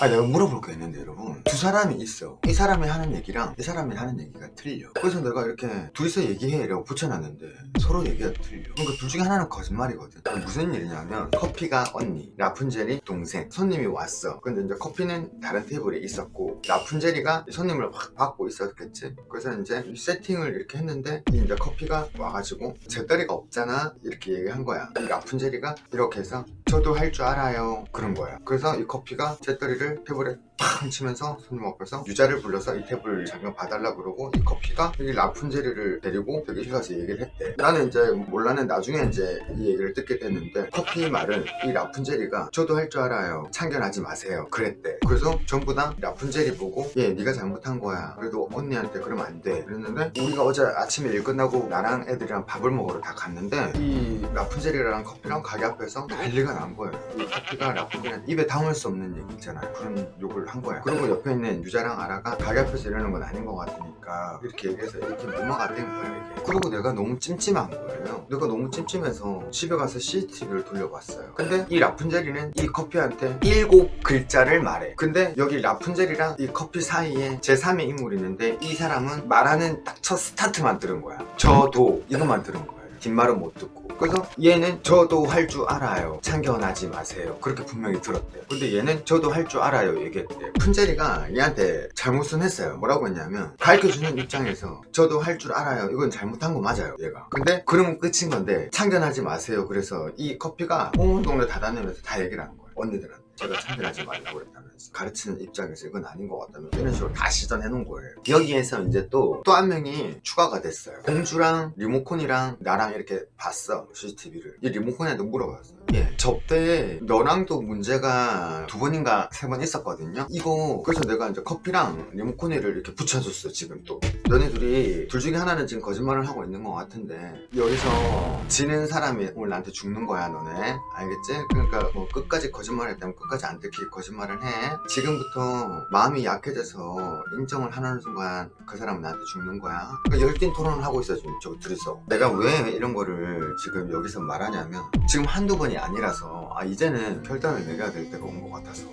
아 내가 물어볼 거 있는데 여러분. 두 사람이 있어. 이 사람이 하는 얘기랑 이 사람이 하는 얘기가 틀려. 그래서 내가 이렇게 둘이서 얘기해 라고 붙여놨는데 서로 얘기가 틀려. 그러니까 둘 중에 하나는 거짓말이거든. 무슨 일이냐면 커피가 언니 라푼젤이 동생 손님이 왔어. 근데 이제 커피는 다른 테이블에 있었고 라푼젤이가 손님을 확 받고 있었겠지. 그래서 이제 이 세팅을 이렇게 했는데 이제 커피가 와가지고 제 딸이가 없잖아? 이렇게 얘기한 거야. 이 라푼젤이가 이렇게 해서 저도 할 줄 알아요. 그런 거야. 그래서 이 커피가 제 딸이를 테이블에 팡 치면서 손님 앞에서 유자를 불러서 이 탭을 잠깐 봐달라 그러고 이 커피가 여기 라푼젤리를 데리고 여기 가서 얘기를 했대. 나는 이제 몰라는 나중에 이제 이 얘기를 듣게 됐는데 커피 말은 이 라푼젤리가 저도 할 줄 알아요. 참견하지 마세요. 그랬대. 그래서 전부 다 라푼젤리 보고 얘 네가 잘못한 거야. 그래도 언니한테 그러면 안 돼. 그랬는데 우리가 어제 아침에 일 끝나고 나랑 애들이랑 밥을 먹으러 다 갔는데 이 라푼젤리랑 커피랑 가게 앞에서 난리가 난 거예요. 이 커피가 라푼젤리 입에 담을 수 없는 얘기 있잖아요 그런 욕을 한 거야 그리고 옆에 있는 유자랑 아라가 가게 앞에서 이러는 건 아닌 것 같으니까 이렇게 얘기해서 이렇게 넘어갔던 거야 이게. 그리고 내가 너무 찜찜한 거예요. 내가 너무 찜찜해서 집에 가서 CCTV를 돌려봤어요. 근데 이 라푼젤이는 이 커피한테 일곱 글자를 말해. 근데 여기 라푼젤이랑 이 커피 사이에 제3의 인물이 있는데 이 사람은 말하는 딱 첫 스타트만 들은 거야. 저도 이것만 들은 거예요 뒷말은 못 듣고. 그래서 얘는 저도 할 줄 알아요. 참견하지 마세요. 그렇게 분명히 들었대요. 근데 얘는 저도 할 줄 알아요 얘기했대요. 푼제리가 얘한테 잘못은 했어요. 뭐라고 했냐면 가르쳐주는 입장에서 저도 할 줄 알아요. 이건 잘못한 거 맞아요 얘가. 근데 그러면 끝인 건데 참견하지 마세요. 그래서 이 커피가 온 동네 다 다니면서 다 얘기를 하는 거예요 언니들한테 제가 참견하지 말라고 그랬다면서 가르치는 입장에서 이건 아닌 것 같다면서 이런 식으로 다 시전해 놓은 거예요. 여기에서 이제 또 또 한 명이 추가가 됐어요. 공주랑 리모콘이랑 나랑 이렇게 봤어 CCTV를. 이 리모콘한테 물어봤어요. 예, 접대에 너랑도 문제가 두 번인가 세 번 있었거든요. 이거 그래서 내가 이제 커피랑 리모콘이를 이렇게 붙여줬어 지금 또. 너네 둘이 둘 중에 하나는 지금 거짓말을 하고 있는 것 같은데 여기서 지는 사람이 오늘 나한테 죽는 거야 너네. 알겠지? 그러니까 뭐 끝까지 거짓말 했다면 끝까지 안 들킬 거짓말을 해. 지금부터 마음이 약해져서 인정을 하는 순간 그 사람은 나한테 죽는 거야. 그러니까 열띤 토론을 하고 있어 지금 저 둘이서. 내가 왜 이런 거를 지금 여기서 말하냐면 지금 한두 번이 아니라서 아 이제는 결단을 내려야 될 때가 온 것 같아서.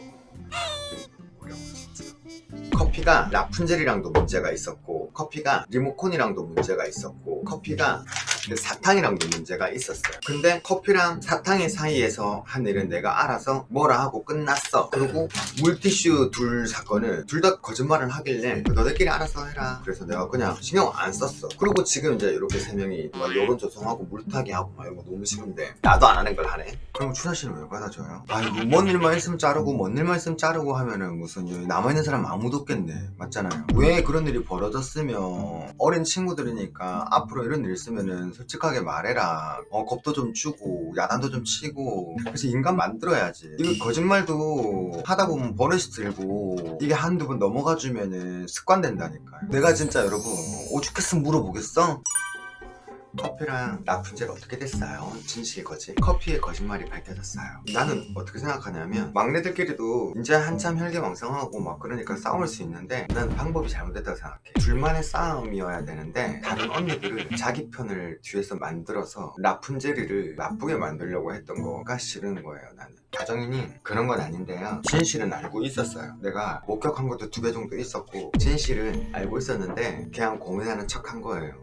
커피가 라푼젤이랑도 문제가 있었고 커피가 리모콘이랑도 문제가 있었고 커피가 그 사탕이랑 도 문제가 있었어요. 근데 커피랑 사탕의 사이에서 한 일은 내가 알아서 뭐라 하고 끝났어. 그리고 물티슈 둘 사건을 둘 다 거짓말을 하길래 너네끼리 알아서 해라. 그래서 내가 그냥 신경 안 썼어. 그리고 지금 이제 이렇게 세 명이 막 여론 조성하고 물타기 하고 막 이런 거 너무 싫은데 나도 안 하는 걸 하네 그럼 추나 씨는 왜 받아줘요? 아이고 뭔 일만 있으면 자르고 뭔 일만 있으면 자르고 하면은 무슨 남아있는 사람 아무도 없겠네. 맞잖아요. 왜 그런 일이 벌어졌으면 어린 친구들이니까 앞으로 이런 일 있으면은 솔직하게 말해라. 어 겁도 좀 주고 야단도 좀 치고. 그래서 인간 만들어야지. 이거 거짓말도 하다 보면 버릇이 들고 이게 한두 번 넘어가 주면은 습관 된다니까요. 내가 진짜 여러분 오죽했으면 물어보겠어? 커피랑 라푼젤 어떻게 됐어요? 진실 거짓 커피의 거짓말이 밝혀졌어요. 나는 어떻게 생각하냐면 막내들끼리도 이제 한참 혈기왕성하고 막 그러니까 싸울 수 있는데 난 방법이 잘못됐다고 생각해. 둘만의 싸움이어야 되는데 다른 언니들을 자기 편을 뒤에서 만들어서 라푼젤이를 나쁘게 만들려고 했던 거가 싫은 거예요 나는. 가정이니 그런 건 아닌데요. 진실은 알고 있었어요. 내가 목격한 것도 두배 정도 있었고 진실은 알고 있었는데 그냥 고민하는 척 한 거예요